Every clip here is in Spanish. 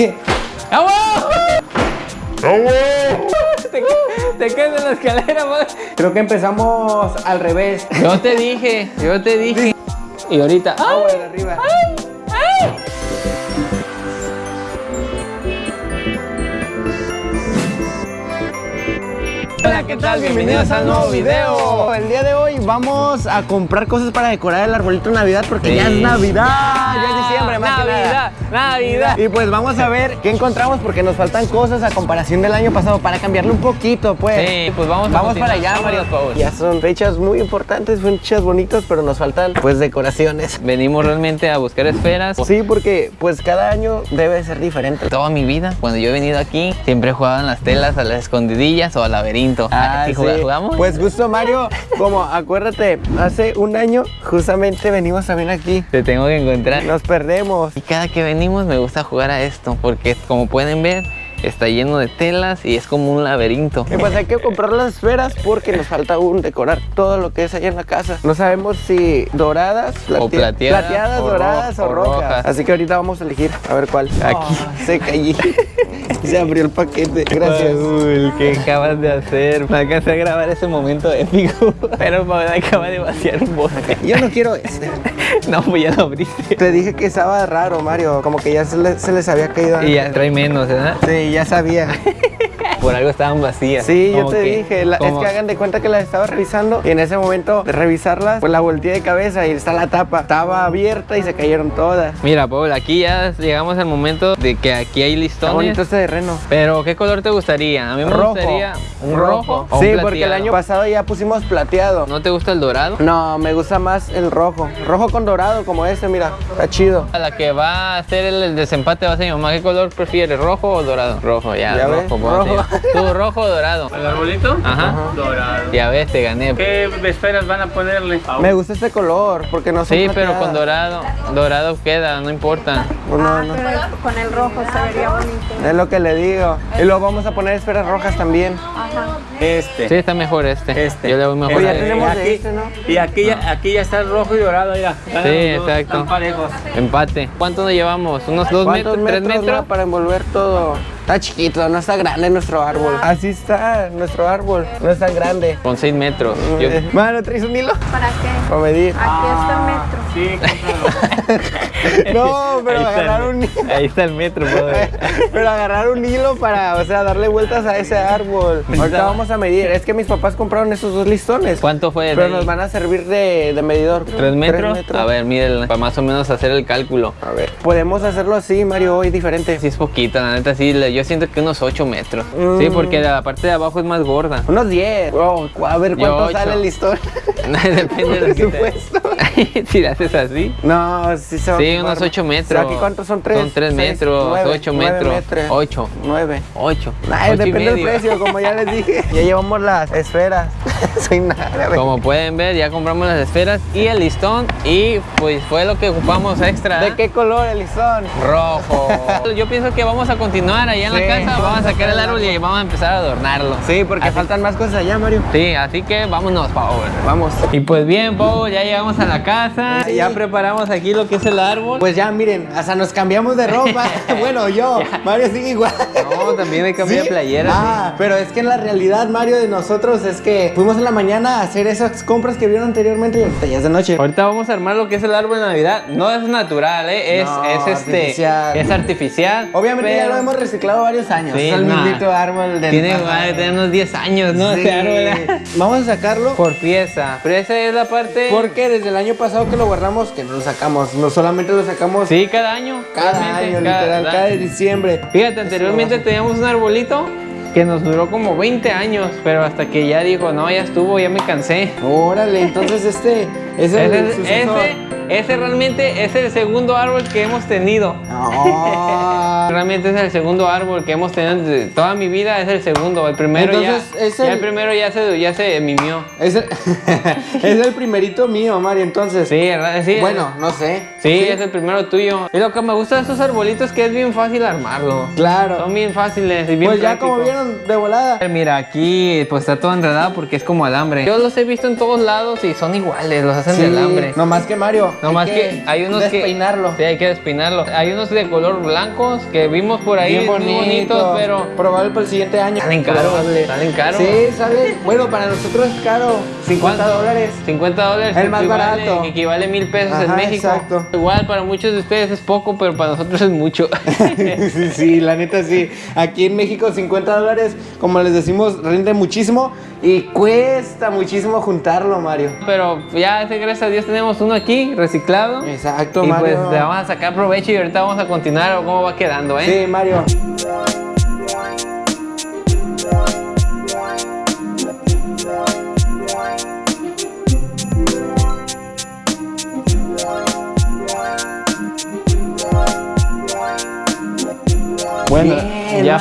Te, te caes en la escalera, madre. Creo que empezamos al revés. Yo te dije, yo te dije. Y ahorita. Agua ¡Ay! de arriba. Hola, ¿qué tal? Bienvenidos al nuevo video. El día de hoy vamos a comprar cosas para decorar el arbolito de Navidad porque Sí. ya es Navidad, ya es diciembre más que nada. Navidad, Navidad. Y pues vamos a ver qué encontramos porque nos faltan cosas a comparación del año pasado para cambiarle un poquito, pues. Sí, pues vamos a Vamos para allá, Mario. Ya son fechas muy importantes, son fechas bonitas, pero nos faltan pues decoraciones. Venimos realmente a buscar esferas. Sí, porque pues cada año debe ser diferente. Toda mi vida, cuando yo he venido aquí, siempre en las telas, a las escondidillas o al laberinto. Ah, ¿Sí sí. jugamos? Pues justo Mario, como acuérdate, hace un año justamente venimos también aquí. te tengo que encontrar. Nos perdemos. Y cada que venimos me gusta jugar a esto, porque como pueden ver, está lleno de telas y es como un laberinto. Y pues hay que comprar las esferas porque nos falta aún decorar todo lo que es allá en la casa. No sabemos si doradas, O plate- plateadas, plateadas, o doradas o rojas. rojas. Así que ahorita vamos a elegir a ver cuál. Aquí. Ah, se cayó. se abrió el paquete. Gracias. Paul, ¿qué acabas de hacer? Me alcancé a grabar ese momento épico, pero Paul acaba de vaciar un bote. Yo no quiero este. No, pues ya lo abriste. Te dije que estaba raro, Mario. Como que ya se, le- se les había caído. Y ya trae menos, ¿verdad? Sí, ya sabía. Por algo estaban vacías. Sí, yo te dije, la- es que hagan de cuenta que las estaba revisando y en ese momento de revisarlas, pues la volteé de cabeza y está la tapa. Estaba abierta y se cayeron todas. Mira, Paul, aquí ya llegamos al momento de que aquí hay Está bonito listones. este terreno. Pero, ¿qué color te gustaría? A mí me Rojo. gustaría un rojo. o un Sí, porque el año pasado ya pusimos plateado. ¿No te gusta el dorado? No, me gusta más el rojo. Rojo con dorado como este, mira. Está chido. A la que va a hacer el, el desempate va a ser mi mamá. ¿Qué color prefieres, rojo o dorado? Rojo, ya, rojo. rojo. ¿Tú rojo o dorado? ¿El arbolito? Ajá. Dorado. Ya ves, te gané. ¿Qué esferas van a ponerle? Me gusta este color porque no son Sí, pero con dorado. Dorado queda, no importa. No, no. Pero con el rojo se vería bonito. Es lo que le digo. Y luego vamos a poner esferas rojas también. Ajá. Este. Sí, está mejor este. Este. Yo le voy mejor a ya este. tenemos de aquí, este, ¿no? Y aquí ya, aquí ya está el rojo y dorado, mira. Ganan Sí, exacto. Están parejos. Empate. ¿Cuánto nos llevamos? ¿Unos dos ¿Cuántos metros? ¿Tres metros, metros? no, para envolver todo? Está chiquito, no está grande nuestro árbol. Así está nuestro árbol, no es tan grande. Con seis metros. Yo- Eh, Mano, ¿traes un hilo? ¿Para qué? Para medir. Aquí está el metro. Sí. No, pero está agarrar un hilo. Ahí está el metro. Pero agarrar un hilo para, o sea, darle vueltas a ese árbol. Ahorita vamos a medir. Es que mis papás compraron esos dos listones. ¿Cuánto fue? Pero nos van a servir de, de medidor. ¿Tres metros? A ver, mírenla, para más o menos hacer el cálculo. A ver. Podemos hacerlo así, Mario, hoy diferente. Sí es poquito, la neta, sí, yo siento que unos 8 metros. Mm. Sí, porque la parte de abajo es más gorda. Unos 10. Oh, a ver cuánto sale el listón. Depende de lo que Presupuesto. te... si le haces así. No, sí se va Sí, unos 8 metros. ¿Aquí cuántos son? ¿Tres? Son 3 Seis, metros, nueve, 8 nueve metros. metros. 8. 9. 8. Ay, depende del precio, como ya les dije. Ya llevamos las esferas. Soy nada. Como pueden ver, ya compramos las esferas y el listón y pues fue lo que ocupamos extra. ¿De qué color el listón? Rojo. Yo pienso que vamos a continuar allá en Sí, la casa, vamos vamos a sacar el árbol y vamos a empezar a adornarlo. Sí, porque Así- faltan más cosas allá, Mario. Sí, así que vámonos, Pau. Vamos. Y pues bien, Pau, ya llegamos a la casa, Sí. ya preparamos aquí lo que es el árbol. Pues ya, miren, hasta nos cambiamos de ropa. bueno, yo. Mario sigue igual. No, también hay cambio de ¿Sí? playera. Ah, pero es que en la realidad, Mario, de nosotros es que fuimos en la mañana a hacer esas compras que vieron anteriormente y ahorita ya es de noche. Ahorita vamos a armar lo que es el árbol de Navidad. No es natural, ¿eh? es, No, es este, artificial. es artificial. Obviamente ya lo hemos reciclado varios años. Es el nah. mismito árbol de Tiene tener unos 10 años, ¿no? Este árbol. Vamos a sacarlo Por pieza. Pero esa es la parte. porque desde el año pasado que lo guardamos, que no lo sacamos, no solamente lo sacamos Sí, cada año. cada año, literal, cada diciembre. Fíjate, anteriormente teníamos un arbolito que nos duró como 20 años, pero hasta que ya dijo, no, ya estuvo, ya me cansé. Órale, entonces este es el Ese, sucesor. ese, ese realmente es el segundo árbol que hemos tenido. Ah. Realmente es el segundo árbol que hemos tenido toda mi vida, es el segundo. El primero Entonces, ya, es ya el- primero ya se, ya se mimió. Es el, es el primerito mío, Mario, entonces. Sí, ¿verdad? Sí, Bueno, no sé. Sí, es el primero tuyo. Y lo que me gusta de estos arbolitos es que es bien fácil armarlo. Claro. Son bien fáciles y bien Pues ya como vieron de volada. Mira, aquí pues está todo enredado porque es como alambre. Yo los he visto en todos lados y son iguales, los hacen de alambre. No más que Mario, Nomás Hay que, hay unos que... despeinarlo. Sí, hay que despeinarlo. Hay unos de color blancos que vimos por ahí, Bien muy bonito, bonitos, pero... Probable para el siguiente año. Salen caros, salen caros. Sí, sale. Bueno, para nosotros es caro. 50 ¿Cuánto? dólares. 50 dólares. El más equivale- barato. equivale mil pesos en México. exacto. Igual para muchos de ustedes es poco, pero para nosotros es mucho. sí, sí, la neta sí. Aquí en México 50 dólares, como les decimos, rinde muchísimo y cuesta muchísimo juntarlo, Mario. pero ya, gracias a Dios, tenemos uno aquí reciclado. Exacto, y Mario. pues le vamos a sacar provecho y ahorita vamos a continuar o cómo va quedando, ¿eh? Sí, Mario.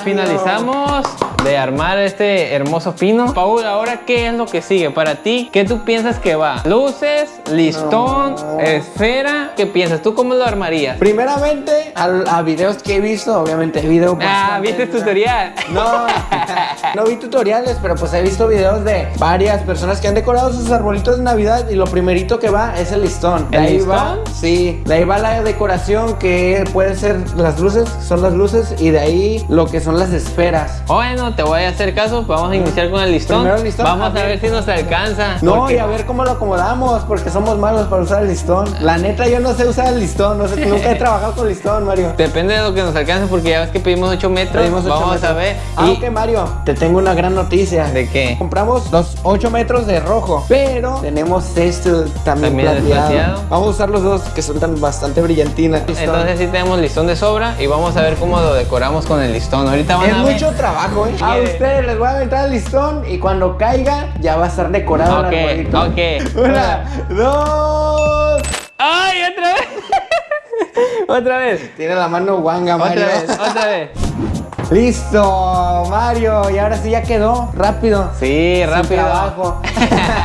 Finalizamos de armar este hermoso pino. Paul, ahora qué es lo que sigue para ti? ¿Qué tú piensas que va? ¿Luces? ¿Listón? No. ¿Esfera? ¿Qué piensas? ¿Tú cómo lo armarías? Primeramente, a, videos que he visto, obviamente video Ah, ¿viste el tutorial? No, no vi tutoriales, pero pues he visto videos de varias personas que han decorado sus arbolitos de Navidad y lo primerito que va es el listón. De ¿El ahí va, sí, de ahí va la decoración que puede ser las luces, son las luces y de ahí lo que son las esferas. Bueno, te voy a hacer caso. Vamos a iniciar con el listón. Primero el listón, Vamos a a ver ver. si nos alcanza. No, Porque- y a ver cómo lo acomodamos, porque somos malos para usar el listón. La neta, yo no sé usar el listón, no sé, nunca he trabajado con listón, Mario. Depende de lo que nos alcance, porque ya ves que pedimos 8 metros. Pedimos ocho Vamos metros. a ver. Ah, Y- ok, Mario, te tengo una gran noticia. ¿De qué? Compramos los 8 metros de rojo, pero tenemos este también, También plateado. plateado. Vamos a usar los dos que son tan bastante brillantina. Entonces sí tenemos listón de sobra y vamos a ver cómo lo decoramos con el listón. Ahorita van es a ver. mucho trabajo, ¿eh? A ustedes les voy a aventar el listón y cuando caiga ya va a estar decorado Ok, el arbolito. ok. Una, dos. ¡Ay, otra vez! otra vez. Tiene la mano guanga, Mario. Otra vez, otra vez. Listo, Mario. Y ahora sí ya quedó. Rápido. Sí, rápido. trabajo.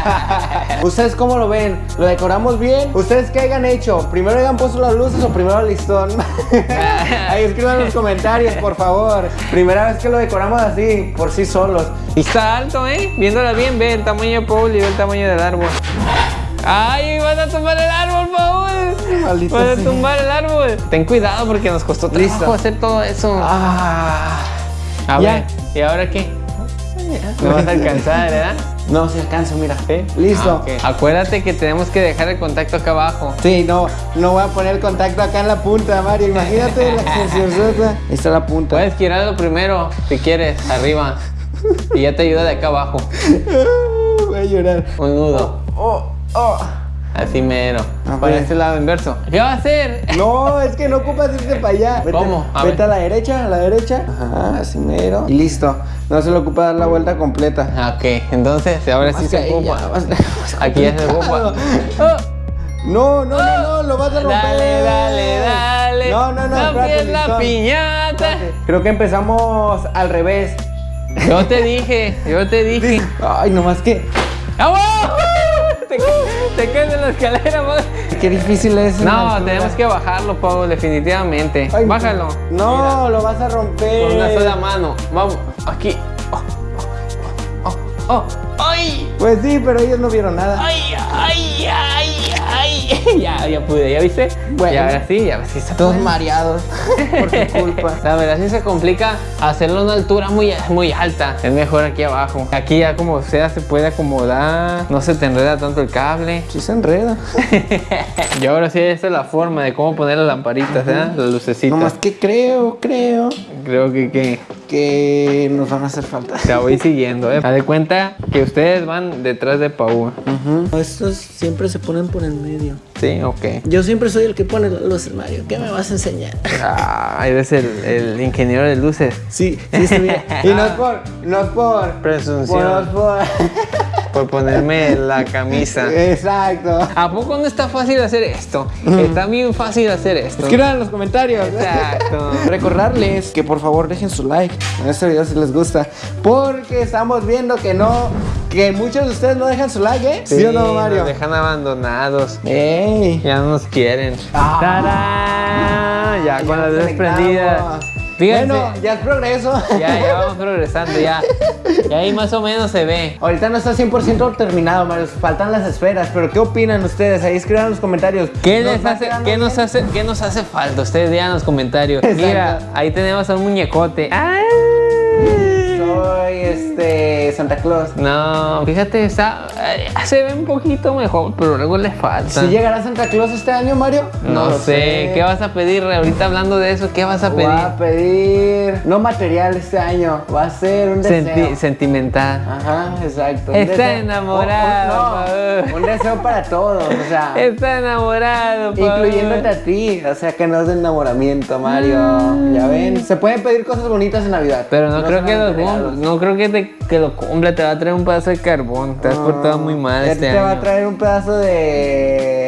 ¿Ustedes cómo lo ven? ¿Lo decoramos bien? ¿Ustedes qué hayan hecho? ¿Primero hayan puesto las luces o primero el listón? Ahí escriban en los comentarios, por favor. Primera vez que lo decoramos así, por sí solos. Y está alto, ¿eh? Viéndola bien, ve el tamaño de Paul y ve el tamaño del árbol. ¡Ay, van a tumbar el árbol, Paul! Maldita Van a sea. tumbar el árbol. Ten cuidado porque nos costó trabajo Listo. hacer todo eso. Ah. a ya. ver, ¿y ahora qué? No vas a alcanzar, ¿verdad? No, se alcanza, mira. ¿Sí? Listo. Ah. Acuérdate que tenemos que dejar el contacto acá abajo. Sí, no, no voy a poner el contacto acá en la punta, Mario. Imagínate la. Ahí está la punta. Puedes girarlo primero, si quieres, arriba. Y ya te ayuda de acá abajo. Voy a llorar. Un nudo. Oh, oh. Así mero. A Para este lado inverso. ¿Qué va a hacer? No, es que no ocupas irte para allá. Vete, ¿Cómo? A vete ver. a la derecha, a la derecha. Ajá, así mero. Y listo. No se le ocupa dar la vuelta completa. Ah, Ok, entonces ahora sí Más se ocupa. Aquí ya se ocupa. Oh, No, no, no, no, lo vas a romper. dale, dale, dale. No, no, no. No espérate, la listón. piñata. Espérate. Creo que empezamos al revés. Yo te dije, yo te dije. Ay, nomás que. ¡Vamos! Te, te caes en la escalera, man. Qué difícil es. No, tenemos que bajarlo, Pablo, definitivamente. Ay, Bájalo. No, lo vas a romper. Con una sola mano. Vamos, aquí. Oh, oh, oh, oh. ¡Ay! Pues sí, pero ellos no vieron nada. ¡Ay, ay, ay, ay! Ya, ya pude, ¿ya viste? Bueno. Y ahora sí, ya sí se Todos puede. mareados por su culpa. La verdad sí se complica hacerlo a una altura muy, muy alta. Es mejor aquí abajo. Aquí ya como sea se puede acomodar. No se te enreda tanto el cable. Sí se enreda. y ahora sí esta es la forma de cómo poner las lamparitas, ¿eh? Las lucecitas. Nomás que creo, creo Creo que, que que nos van a hacer falta. te voy siguiendo, ¿eh? Haz de cuenta que ustedes van detrás de Paul. Estos siempre se ponen por el medio. ¿Sí? Ok. Yo siempre soy el que pone las luces, Mario. ¿Qué me vas a enseñar? Ah, eres el, el ingeniero de luces. Sí, sí, está bien. Y no es por, no es por. Presunción. No es por. Por ponerme la camisa. Exacto. ¿A poco no está fácil hacer esto? Está bien fácil hacer esto. Escriban en los comentarios. Exacto. Recordarles que por favor dejen su like en este video si les gusta. Porque estamos viendo que no. Que muchos de ustedes no dejan su like, ¿eh? ¿Sí, o no, Mario? Nos dejan abandonados. ¡Ey! Ya no nos quieren. Ah. ¡Tarán! Ya Ya con las nos luces conectamos. prendidas. Fíjense. Bueno, ya es progreso. Ya, ya vamos progresando, ya. Y ahí más o menos se ve. Ahorita no está 100% terminado, Mario. Faltan las esferas. Pero ¿qué opinan ustedes? Ahí escriban en los comentarios. ¿Qué, ¿Nos les hace, qué, nos hace, ¿Qué nos hace falta? Ustedes digan en los comentarios. Exacto. Mira, ahí tenemos a un muñecote. ¡Ay! Soy este Santa Claus. No, fíjate, está, eh, se ve un poquito mejor, pero luego le falta. ¿Si llegará Santa Claus este año, Mario? no, sé. ¿qué vas a pedir? Ahorita hablando de eso, ¿qué vas a pedir? Voy a pedir no material este año, va a ser un deseo. Senti- sentimental. Ajá, exacto. Está enamorado, Oh, oh, no, un deseo para todos, o sea, Está enamorado, Paul. incluyéndote a ti, o sea que no es de enamoramiento, Mario. Ya ven, se pueden pedir cosas bonitas en Navidad. Pero no, creo que lo solamente cum- regalos. no creo que, te, que lo cumpla, te va a traer un pedazo de carbón. Te has portado muy mal este te va a año. traer un pedazo de,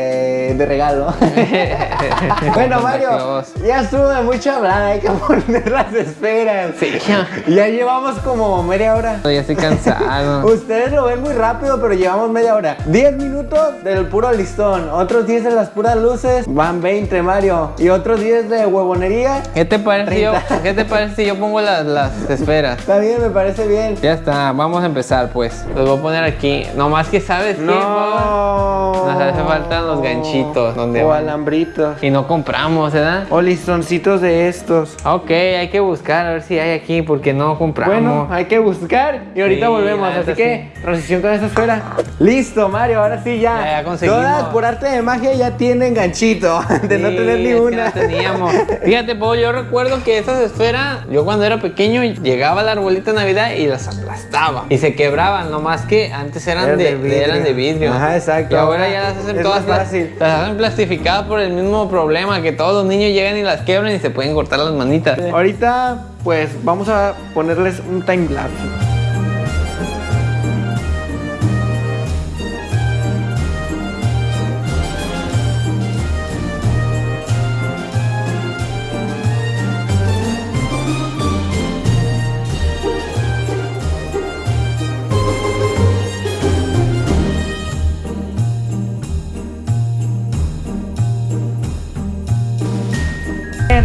de regalo. bueno, Mario, ya estuvo de mucho hablar, hay que poner las esferas. Sí, ya. Llevamos como media hora. Ya estoy cansado. Ustedes lo ven muy rápido, pero llevamos media hora. 10 minutos del puro listón, otros 10 de las puras luces, van 20, Mario. Y otros 10 de huevonería. ¿Qué te parece, si yo, 30. ¿qué te parece si yo pongo las, las esferas? Está bien, me parece bien. Ya está, vamos a empezar pues. Los voy a poner aquí. Nomás que sabes? No. Nos hace falta los ganchitos, ¿dónde O van? alambritos. Y no compramos, ¿verdad? O listoncitos de estos. Ok, hay que buscar a ver si hay aquí porque no compramos. Bueno, hay que buscar y ahorita Sí, volvemos. Así que, transición con esa esfera. Listo, Mario, ahora sí ya. Ya, ya conseguimos. Todas por arte de magia ya tienen ganchito. De no tener ni es que una. no teníamos. Fíjate, Pau, yo recuerdo que esas esferas, yo cuando era pequeño llegaba al arbolito de Navidad y las aplastaba. Y se quebraban, nomás que antes eran, Eran de, de vidrio. eran de vidrio. Ajá, exacto. Y ahora ya las hacen Es todas más fácil. las hacen plastificadas por el mismo problema que todos los niños llegan y las quiebran y se pueden cortar las manitas. Ahorita, pues vamos a ponerles un time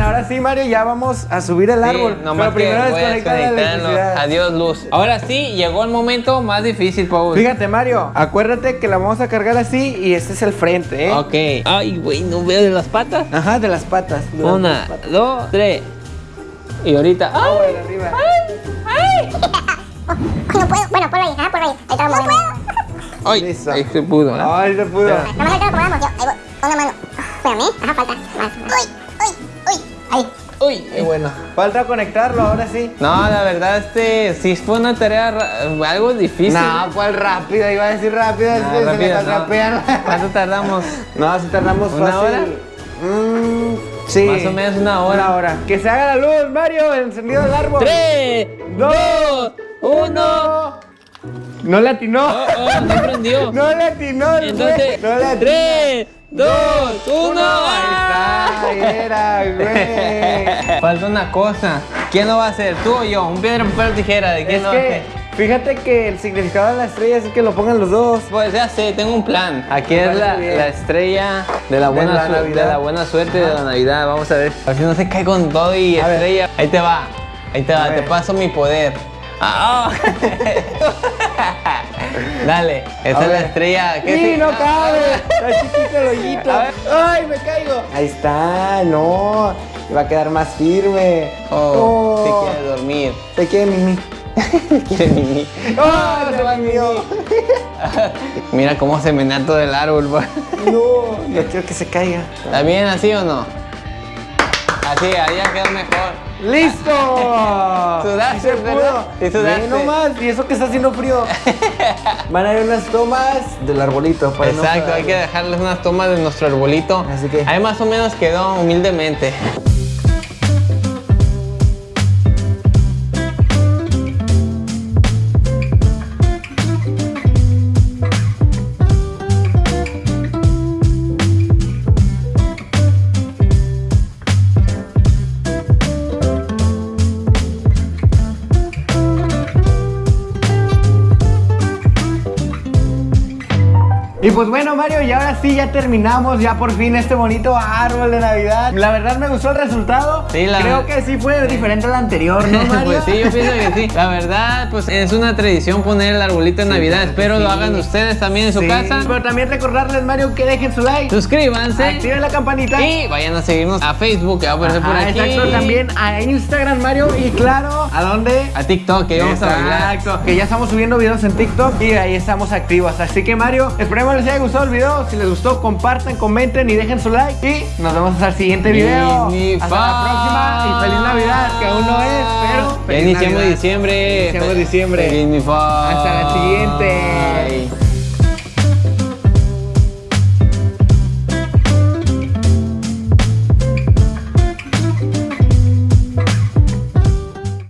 ahora sí, Mario, ya vamos a subir el Sí, árbol. nomás Pero primero que voy a desconecta la electricidad. Adiós, luz. Ahora sí, llegó el momento más difícil, Paul. Fíjate, Mario, acuérdate que la vamos a cargar así y este es el frente, ¿eh? Ok. Ay, güey, no veo de las patas. Ajá, de las patas. de Una, dos patas. dos, tres. Y ahorita. Ah, ¡Ay! bueno, arriba. No puedo. Bueno, ponlo ahí, ajá, ponlo ahí. Ahí está, no puedo. ¡Ay! Listo. Ahí se pudo, ¿no? Ay, se pudo. Nada más ahorita lo acomodamos. Yo, ahí voy. Una mano. Espérame, ajá, falta. Más. Uy, uy, uy. ¡Uy! Y bueno, falta conectarlo, ahora sí. No, la verdad, este sí fue una tarea algo difícil. No, ¿cuál rápida? Iba a decir rápida, es que se me rápido, no. ¿Cuánto tardamos? No, si tardamos ¿Una fácil. hora? Mm, sí. Más o menos una hora. Una hora. Que se haga la luz, Mario, el encendido del árbol. ¡Tres! ¡Dos! ¡Uno! No le atinó. ¡Oh, oh! ¡No prendió! No le atinó el Entonces. No le atinó. ¡tres! ¡Dos! ¡Uno! Ahí está, era, güey. Falta una cosa. ¿Quién lo va a hacer? ¿Tú o yo? Un piedra, papel, tijera. ¿De quién Es lo que, fíjate que el significado de la estrella es que lo pongan los dos. Pues ya sé, tengo un plan. Aquí Me es la, la estrella de la, buena la Navidad. de la buena suerte de la Navidad. Vamos a ver. A ver si no se cae con todo y A ver. estrella. Ahí te va. Ahí te va. Te paso mi poder. Ah, ah. Dale, esa es la estrella. ¿Qué Sí, no Ah, cabe. Está chiquito el hoyito. Ay, me caigo. Ahí está, no. Va a quedar más firme. Oh, Oh, quieres dormir. Se quiere mimi. Quiere mimi. ¡Oh, se va! Mira cómo se menea todo el árbol. pa. No, yo quiero que se caiga. ¿Está bien así o no? Así, ya quedó mejor. ¡Listo! Sudaste, ¿verdad? pudo. Sí sudaste. Ve nomás, y eso que está haciendo frío. Van a ir unas tomas del arbolito. Para no Exacto, hay que dejarles unas tomas de nuestro arbolito. Así que- Ahí más o menos quedó humildemente. Y pues bueno, Mario, y ahora sí ya terminamos, ya por fin este bonito árbol de Navidad. La verdad me gustó el resultado. Sí, la Creo que sí fue diferente al anterior, ¿no, Mario? Pues sí, yo pienso que sí. La verdad, pues es una tradición poner el arbolito de Navidad. claro Espero lo hagan ustedes también en su casa. Pero también recordarles, Mario, que dejen su like. Suscríbanse. Activen la campanita. Y vayan a seguirnos a Facebook, que va a aparecer por aquí. Exacto, también a Instagram, Mario. Y claro, ¿a dónde? A TikTok, que vamos a bailar. Exacto, que ya estamos subiendo videos en TikTok y ahí estamos activos. Así que Mario, esperemos les haya gustado el video. Si les gustó, compartan, comenten y dejen su like. Y nos vemos hasta el siguiente video. Hasta la próxima y feliz Navidad, que aún no es, pero Ya feliz iniciamos Navidad. diciembre. Iniciamos diciembre. Feliz mi fa- Hasta la siguiente.